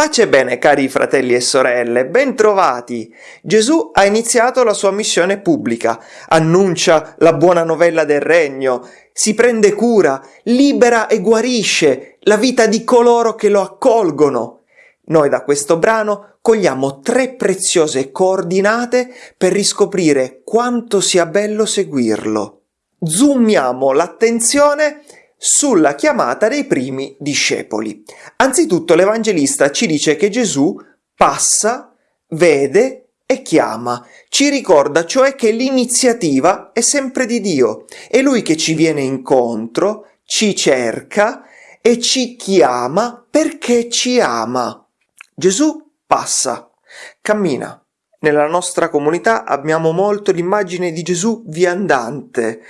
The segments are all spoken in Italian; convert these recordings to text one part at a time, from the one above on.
Pace e bene cari fratelli e sorelle, bentrovati! Gesù ha iniziato la sua missione pubblica, annuncia la buona novella del regno, si prende cura, libera e guarisce la vita di coloro che lo accolgono. Noi da questo brano cogliamo tre preziose coordinate per riscoprire quanto sia bello seguirlo. Zoomiamo l'attenzione sulla chiamata dei primi discepoli. Anzitutto l'Evangelista ci dice che Gesù passa, vede e chiama. Ci ricorda cioè che l'iniziativa è sempre di Dio. È Lui che ci viene incontro, ci cerca e ci chiama perché ci ama. Gesù passa, cammina. Nella nostra comunità abbiamo molto l'immagine di Gesù viandante,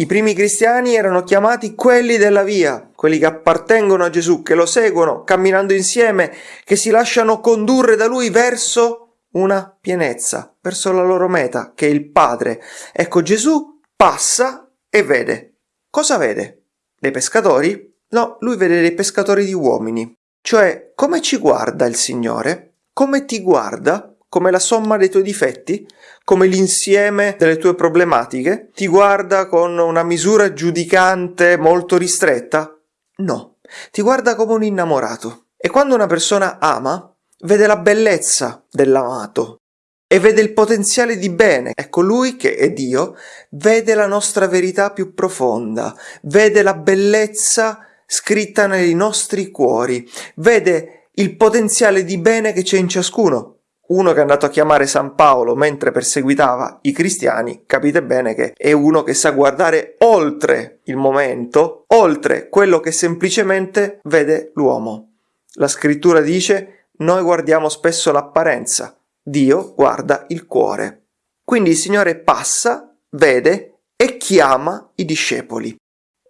i primi cristiani erano chiamati quelli della via, quelli che appartengono a Gesù, che lo seguono, camminando insieme, che si lasciano condurre da lui verso una pienezza, verso la loro meta, che è il Padre. Ecco, Gesù passa e vede. Cosa vede? Dei pescatori? No, lui vede dei pescatori di uomini. Cioè, come ci guarda il Signore? Come ti guarda? Come la somma dei tuoi difetti, come l'insieme delle tue problematiche? Ti guarda con una misura giudicante molto ristretta? No, ti guarda come un innamorato. E quando una persona ama, vede la bellezza dell'amato e vede il potenziale di bene. Ecco, lui che è Dio, vede la nostra verità più profonda, vede la bellezza scritta nei nostri cuori, vede il potenziale di bene che c'è in ciascuno uno che è andato a chiamare San Paolo mentre perseguitava i cristiani, capite bene che è uno che sa guardare oltre il momento, oltre quello che semplicemente vede l'uomo. La scrittura dice noi guardiamo spesso l'apparenza, Dio guarda il cuore. Quindi il Signore passa, vede e chiama i discepoli.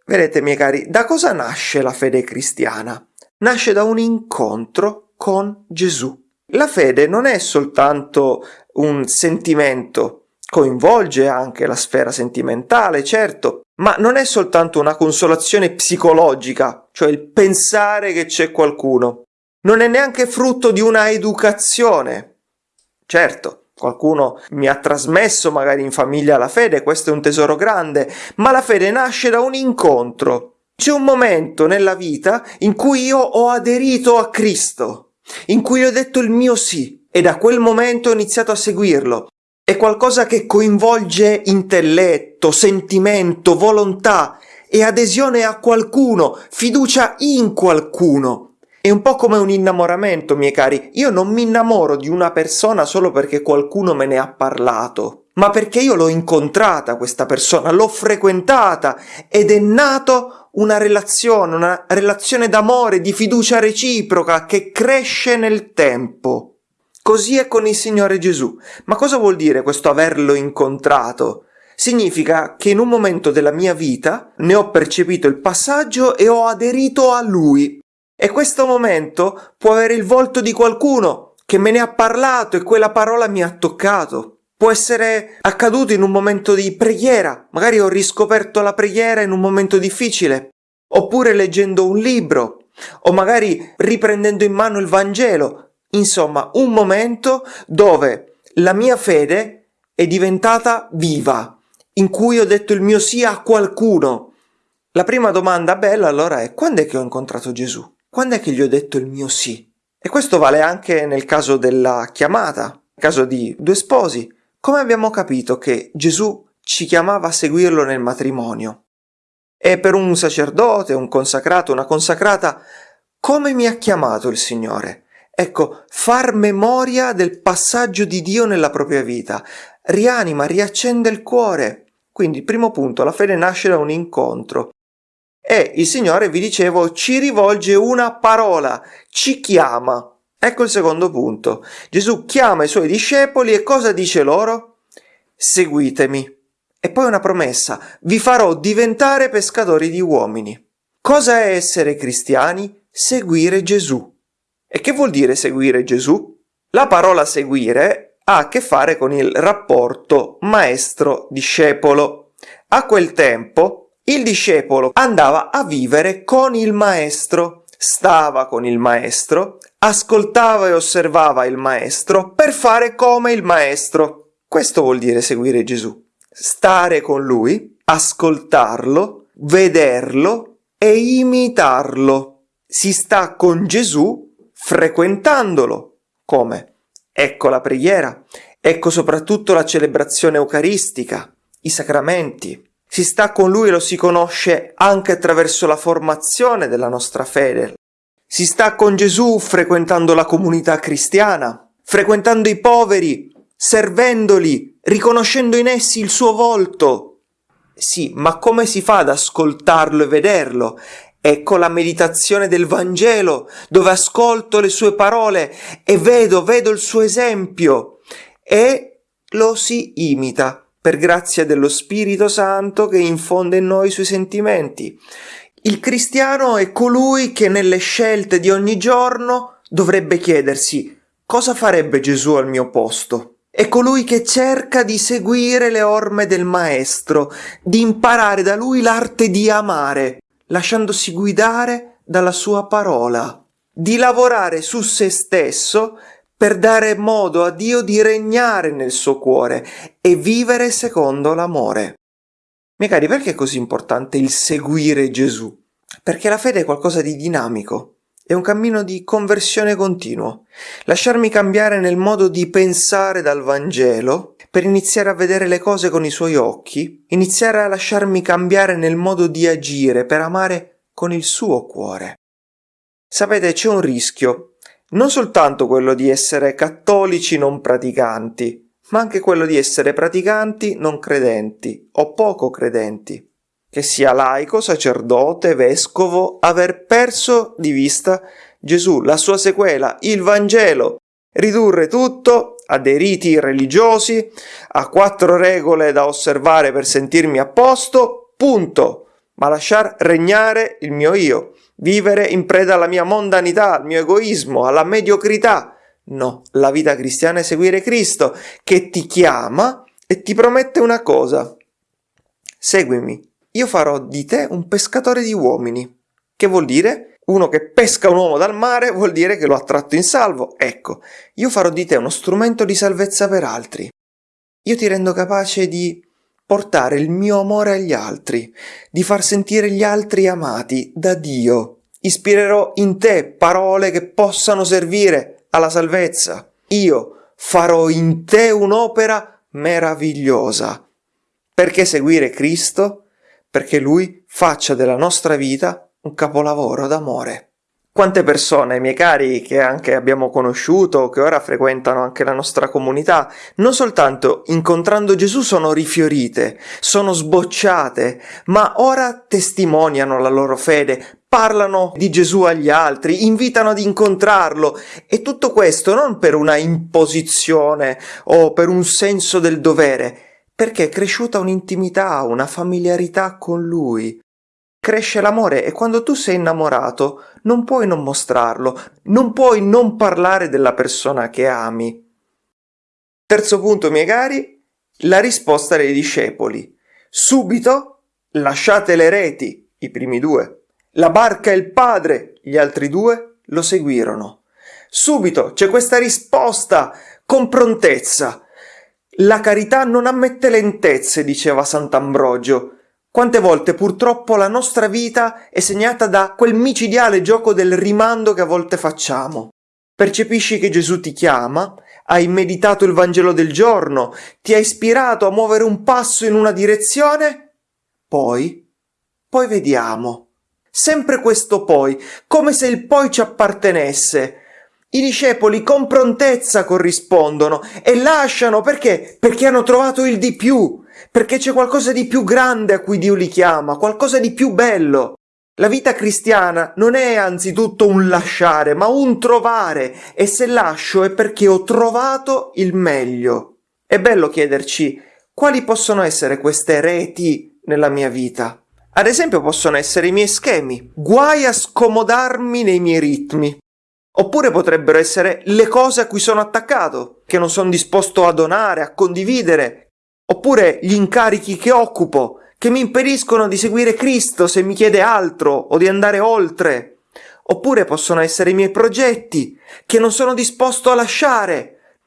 Vedete, miei cari, da cosa nasce la fede cristiana? Nasce da un incontro con Gesù. La fede non è soltanto un sentimento, coinvolge anche la sfera sentimentale, certo, ma non è soltanto una consolazione psicologica, cioè il pensare che c'è qualcuno. Non è neanche frutto di una educazione. Certo, qualcuno mi ha trasmesso magari in famiglia la fede, questo è un tesoro grande, ma la fede nasce da un incontro. C'è un momento nella vita in cui io ho aderito a Cristo in cui ho detto il mio sì e da quel momento ho iniziato a seguirlo. È qualcosa che coinvolge intelletto, sentimento, volontà e adesione a qualcuno, fiducia in qualcuno. È un po' come un innamoramento, miei cari. Io non mi innamoro di una persona solo perché qualcuno me ne ha parlato, ma perché io l'ho incontrata questa persona, l'ho frequentata ed è nato una relazione, una relazione d'amore, di fiducia reciproca che cresce nel tempo. Così è con il Signore Gesù. Ma cosa vuol dire questo averlo incontrato? Significa che in un momento della mia vita ne ho percepito il passaggio e ho aderito a Lui. E questo momento può avere il volto di qualcuno che me ne ha parlato e quella parola mi ha toccato. Può essere accaduto in un momento di preghiera, magari ho riscoperto la preghiera in un momento difficile, oppure leggendo un libro, o magari riprendendo in mano il Vangelo. Insomma, un momento dove la mia fede è diventata viva, in cui ho detto il mio sì a qualcuno. La prima domanda bella allora è quando è che ho incontrato Gesù? Quando è che gli ho detto il mio sì? E questo vale anche nel caso della chiamata, nel caso di due sposi. Come abbiamo capito che Gesù ci chiamava a seguirlo nel matrimonio? E per un sacerdote, un consacrato, una consacrata, come mi ha chiamato il Signore? Ecco, far memoria del passaggio di Dio nella propria vita, rianima, riaccende il cuore. Quindi, primo punto, la fede nasce da un incontro. E il Signore, vi dicevo, ci rivolge una parola, ci chiama. Ecco il secondo punto. Gesù chiama i suoi discepoli e cosa dice loro? Seguitemi. E poi una promessa, vi farò diventare pescatori di uomini. Cosa è essere cristiani? Seguire Gesù. E che vuol dire seguire Gesù? La parola seguire ha a che fare con il rapporto maestro-discepolo. A quel tempo Il discepolo andava a vivere con il maestro, stava con il maestro, ascoltava e osservava il maestro per fare come il maestro. Questo vuol dire seguire Gesù. Stare con lui, ascoltarlo, vederlo e imitarlo. Si sta con Gesù frequentandolo. Come? Ecco la preghiera, ecco soprattutto la celebrazione eucaristica, i sacramenti. Si sta con lui e lo si conosce anche attraverso la formazione della nostra fede. Si sta con Gesù frequentando la comunità cristiana, frequentando i poveri, servendoli, riconoscendo in essi il suo volto. Sì, ma come si fa ad ascoltarlo e vederlo? Ecco la meditazione del Vangelo, dove ascolto le sue parole e vedo, vedo il suo esempio e lo si imita per grazia dello Spirito Santo che infonde in noi i suoi sentimenti. Il cristiano è colui che nelle scelte di ogni giorno dovrebbe chiedersi cosa farebbe Gesù al mio posto? È colui che cerca di seguire le orme del Maestro, di imparare da lui l'arte di amare, lasciandosi guidare dalla sua parola, di lavorare su se stesso per dare modo a Dio di regnare nel suo cuore e vivere secondo l'amore. Miei cari, perché è così importante il seguire Gesù? Perché la fede è qualcosa di dinamico, è un cammino di conversione continuo. Lasciarmi cambiare nel modo di pensare dal Vangelo per iniziare a vedere le cose con i suoi occhi, iniziare a lasciarmi cambiare nel modo di agire per amare con il suo cuore. Sapete, c'è un rischio, non soltanto quello di essere cattolici non praticanti, ma anche quello di essere praticanti non credenti o poco credenti che sia laico, sacerdote, vescovo, aver perso di vista Gesù, la sua sequela, il Vangelo, ridurre tutto a dei riti religiosi, a quattro regole da osservare per sentirmi a posto, punto, ma lasciar regnare il mio io, vivere in preda alla mia mondanità, al mio egoismo, alla mediocrità. No, la vita cristiana è seguire Cristo, che ti chiama e ti promette una cosa. Seguimi, io farò di te un pescatore di uomini. Che vuol dire? Uno che pesca un uomo dal mare vuol dire che lo ha tratto in salvo. Ecco, io farò di te uno strumento di salvezza per altri. Io ti rendo capace di portare il mio amore agli altri, di far sentire gli altri amati da Dio. Ispirerò in te parole che possano servire alla salvezza. Io farò in te un'opera meravigliosa. Perché seguire Cristo? perché Lui faccia della nostra vita un capolavoro d'amore. Quante persone, miei cari, che anche abbiamo conosciuto, che ora frequentano anche la nostra comunità, non soltanto incontrando Gesù sono rifiorite, sono sbocciate, ma ora testimoniano la loro fede, parlano di Gesù agli altri, invitano ad incontrarlo e tutto questo non per una imposizione o per un senso del dovere, perché è cresciuta un'intimità, una familiarità con lui. Cresce l'amore e quando tu sei innamorato non puoi non mostrarlo, non puoi non parlare della persona che ami. Terzo punto, miei cari, la risposta dei discepoli. Subito lasciate le reti, i primi due. La barca e il padre, gli altri due, lo seguirono. Subito c'è questa risposta con prontezza. La carità non ammette lentezze, diceva Sant'Ambrogio. Quante volte purtroppo la nostra vita è segnata da quel micidiale gioco del rimando che a volte facciamo. Percepisci che Gesù ti chiama, hai meditato il Vangelo del giorno, ti ha ispirato a muovere un passo in una direzione? Poi, poi vediamo. Sempre questo poi, come se il poi ci appartenesse, i discepoli con prontezza corrispondono e lasciano perché? Perché hanno trovato il di più, perché c'è qualcosa di più grande a cui Dio li chiama, qualcosa di più bello. La vita cristiana non è anzitutto un lasciare, ma un trovare, e se lascio è perché ho trovato il meglio. È bello chiederci quali possono essere queste reti nella mia vita. Ad esempio possono essere i miei schemi, guai a scomodarmi nei miei ritmi. Oppure potrebbero essere le cose a cui sono attaccato, che non sono disposto a donare, a condividere. Oppure gli incarichi che occupo, che mi impediscono di seguire Cristo se mi chiede altro o di andare oltre. Oppure possono essere i miei progetti che non sono disposto a lasciare.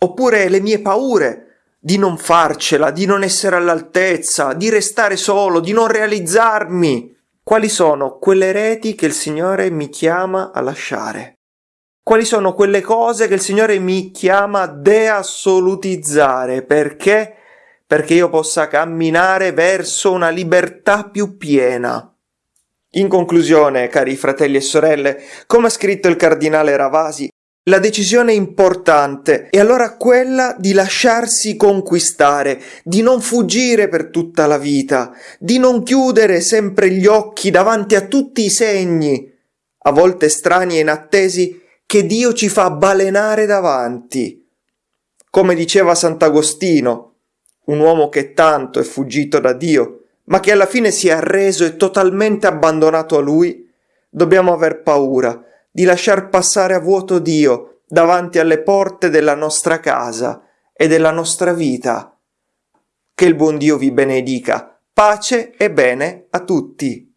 Oppure le mie paure di non farcela, di non essere all'altezza, di restare solo, di non realizzarmi. Quali sono quelle reti che il Signore mi chiama a lasciare? Quali sono quelle cose che il Signore mi chiama a deassolutizzare? Perché? Perché io possa camminare verso una libertà più piena. In conclusione, cari fratelli e sorelle, come ha scritto il cardinale Ravasi, la decisione importante è allora quella di lasciarsi conquistare, di non fuggire per tutta la vita, di non chiudere sempre gli occhi davanti a tutti i segni, a volte strani e inattesi, che Dio ci fa balenare davanti. Come diceva Sant'Agostino, un uomo che tanto è fuggito da Dio, ma che alla fine si è arreso e totalmente abbandonato a Lui, dobbiamo aver paura di lasciar passare a vuoto Dio davanti alle porte della nostra casa e della nostra vita. Che il buon Dio vi benedica. Pace e bene a tutti.